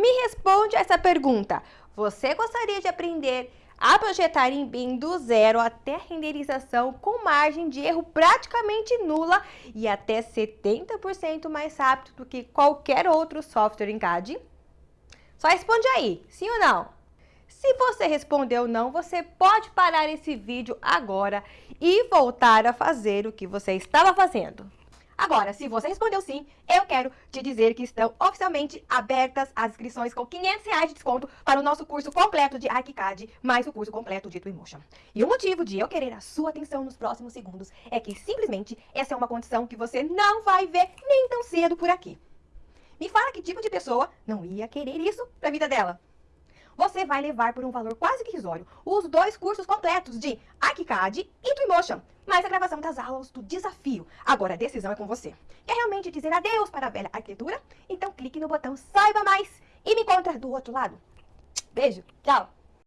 Me responde essa pergunta. Você gostaria de aprender a projetar em BIM do zero até renderização com margem de erro praticamente nula e até 70% mais rápido do que qualquer outro software em CAD? Só responde aí, sim ou não? Se você respondeu não, você pode parar esse vídeo agora e voltar a fazer o que você estava fazendo. Agora, se você respondeu sim, eu quero te dizer que estão oficialmente abertas as inscrições com 500 reais de desconto para o nosso curso completo de ArchiCAD, mais o curso completo de Twinmotion. E o motivo de eu querer a sua atenção nos próximos segundos é que simplesmente essa é uma condição que você não vai ver nem tão cedo por aqui. Me fala que tipo de pessoa não ia querer isso para a vida dela você vai levar por um valor quase que risório os dois cursos completos de ArchiCAD e Twinmotion, mais a gravação das aulas do desafio. Agora a decisão é com você. Quer realmente dizer adeus para a velha arquitetura? Então clique no botão Saiba Mais e me encontra do outro lado. Beijo, tchau!